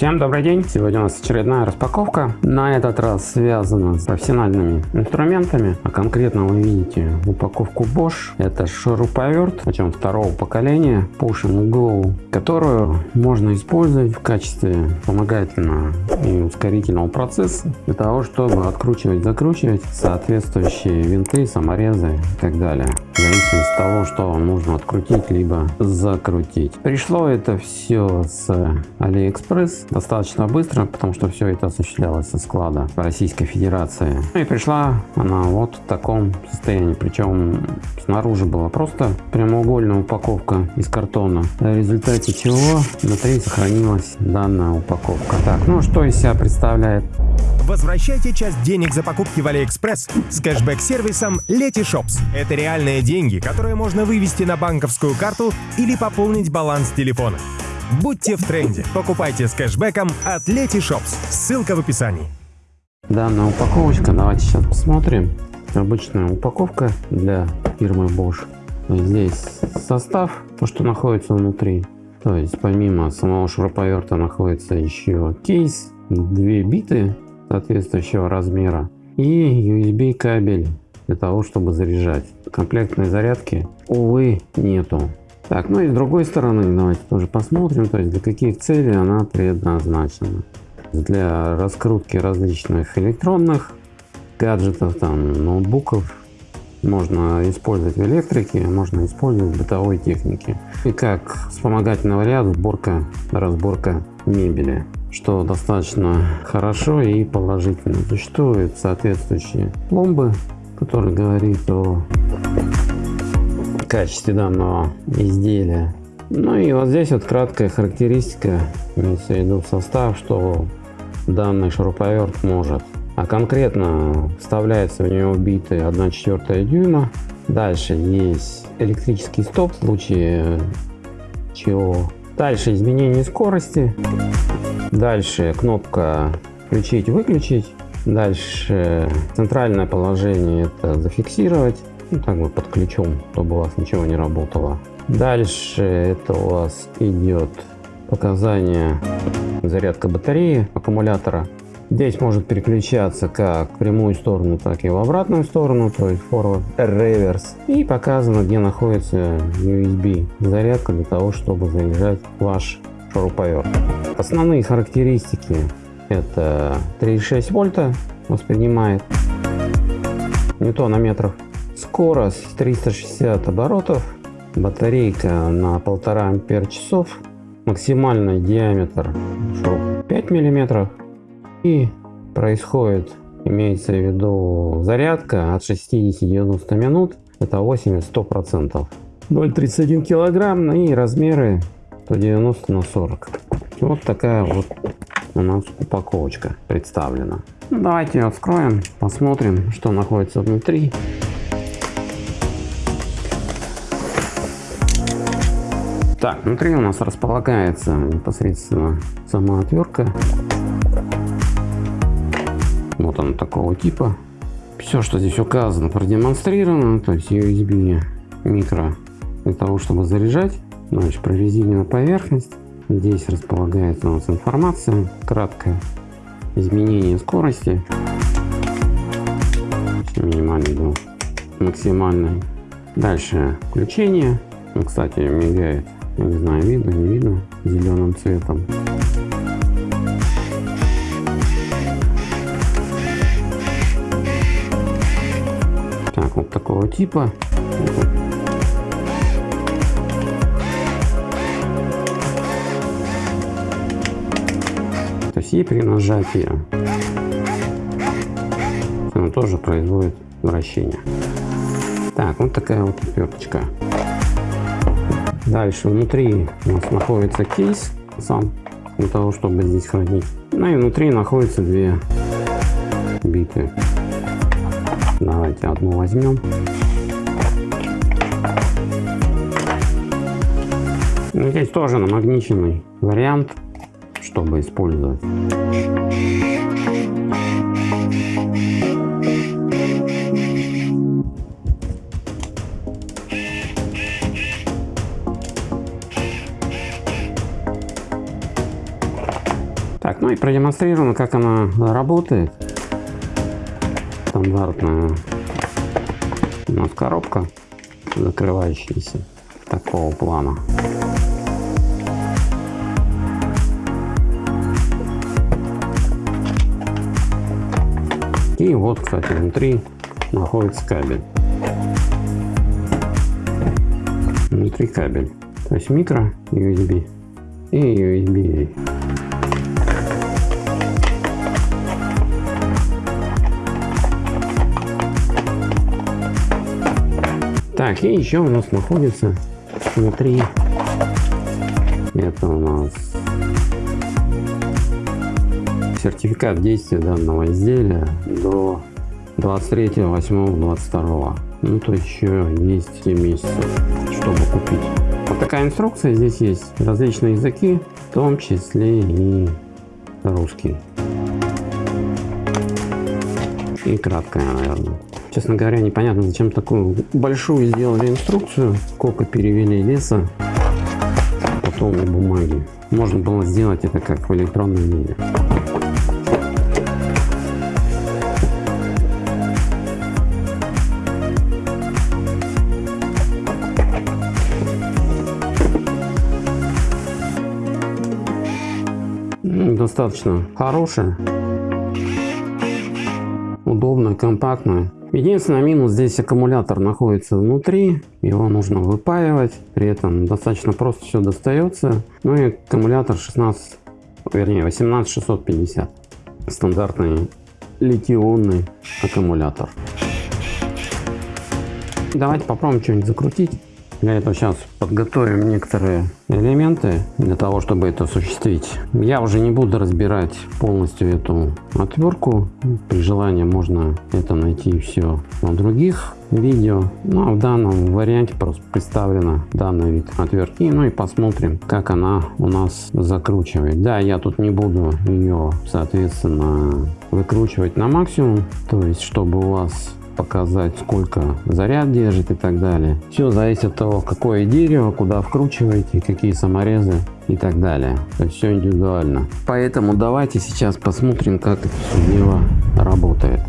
Всем добрый день! Сегодня у нас очередная распаковка. На этот раз связана с профессиональными инструментами. А конкретно вы видите упаковку Bosch. Это шуруповерт, причем второго поколения Push and которую можно использовать в качестве вспомогательного и ускорительного процесса для того, чтобы откручивать, закручивать соответствующие винты, саморезы и так далее. В зависимости от того, что вам нужно открутить либо закрутить. Пришло это все с AliExpress достаточно быстро, потому что все это осуществлялось со склада Российской Федерации. Ну и пришла она вот в таком состоянии. Причем снаружи была просто прямоугольная упаковка из картона, в результате чего внутри сохранилась данная упаковка. Так, ну что из себя представляет? Возвращайте часть денег за покупки в AliExpress с кэшбэк-сервисом Letyshops. Это реальные деньги, которые можно вывести на банковскую карту или пополнить баланс телефона. Будьте в тренде. Покупайте с кэшбэком от Letyshops. Ссылка в описании. Данная упаковочка, давайте сейчас посмотрим. Обычная упаковка для фирмы Bosch. Здесь состав, то что находится внутри. То есть помимо самого шуруповерта находится еще кейс, две биты соответствующего размера и USB кабель для того, чтобы заряжать. Комплектной зарядки, увы, нету. Так, ну и с другой стороны, давайте тоже посмотрим, то есть для каких целей она предназначена. Для раскрутки различных электронных гаджетов, там, ноутбуков, можно использовать в электрике, можно использовать в бытовой технике. И как вспомогательный вариант сборка, разборка мебели, что достаточно хорошо и положительно. Существуют соответствующие пломбы, которые говорит о качестве данного изделия. Ну и вот здесь вот краткая характеристика, имеется в виду состав, что данный шуруповерт может. А конкретно вставляется в него биты 1,4 дюйма. Дальше есть электрический стоп в случае чего. Дальше изменение скорости. Дальше кнопка включить-выключить. Дальше центральное положение это зафиксировать ну, так вот под ключом, чтобы у вас ничего не работало. Дальше это у вас идет показание зарядка батареи аккумулятора. Здесь может переключаться как в прямую сторону, так и в обратную сторону, то есть forward, reverse. И показано, где находится USB зарядка для того, чтобы заряжать ваш шуруповерт. Основные характеристики это 3,6 вольта воспринимает ньютонометров Скорость 360 оборотов, батарейка на полтора ампер часов, максимальный диаметр 5 миллиметров и происходит, имеется в виду зарядка от 60-90 минут, это 80-100 процентов. 0,31 килограмм и размеры 190 на 40. Вот такая вот у нас упаковочка представлена. Ну, давайте ее откроем, посмотрим, что находится внутри. Так, внутри у нас располагается непосредственно сама отвертка. Вот она такого типа. Все, что здесь указано, продемонстрировано. То есть USB микро для того, чтобы заряжать. Значит, прорезиненная поверхность. Здесь располагается у нас информация краткая. Изменение скорости. Минимальный был максимальный. Дальше включение. Ну, кстати, мигает не знаю, видно, не видно, зеленым цветом. Так, вот такого типа. То есть и при нажатии тоже производит вращение. Так, вот такая вот отверточка. Дальше внутри у нас находится кейс сам для того, чтобы здесь хранить. Ну и внутри находятся две биты. Давайте одну возьмем. Ну, здесь тоже намагниченный вариант, чтобы использовать. Ну и продемонстрировано, как она работает. Стандартная у нас коробка, закрывающаяся такого плана. И вот, кстати, внутри находится кабель. Внутри кабель. То есть микро USB и USB. Так, и еще у нас находится внутри, это у нас сертификат действия данного изделия до 23 8 22 ну то еще есть 7 месяцев чтобы купить. Вот такая инструкция. Здесь есть различные языки в том числе и русский. И краткая наверное честно говоря непонятно зачем такую большую сделали инструкцию. Сколько перевели леса потом бумаги можно было сделать это как в электронном виде достаточно хорошая, удобная, компактная. Единственный минус здесь аккумулятор находится внутри, его нужно выпаивать, при этом достаточно просто все достается. Ну и аккумулятор 16, вернее 18650, стандартный литионный аккумулятор. Давайте попробуем что-нибудь закрутить. Для этого сейчас подготовим некоторые элементы для того, чтобы это осуществить. Я уже не буду разбирать полностью эту отвертку. При желании можно это найти все на других видео. Ну а в данном варианте просто представлена данный вид отвертки. Ну и посмотрим, как она у нас закручивает. Да, я тут не буду ее, соответственно, выкручивать на максимум. То есть, чтобы у вас показать сколько заряд держит и так далее. Все зависит от того какое дерево куда вкручиваете какие саморезы и так далее. То есть все индивидуально. Поэтому давайте сейчас посмотрим как это все дело работает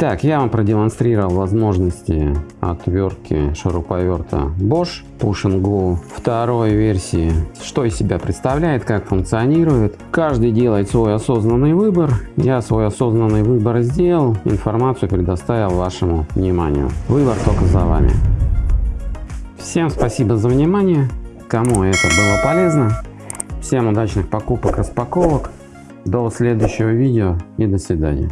Итак, я вам продемонстрировал возможности отвертки шуруповерта Bosch Push Go второй версии. Что из себя представляет, как функционирует. Каждый делает свой осознанный выбор. Я свой осознанный выбор сделал, информацию предоставил вашему вниманию. Выбор только за вами. Всем спасибо за внимание. Кому это было полезно. Всем удачных покупок, распаковок. До следующего видео и до свидания.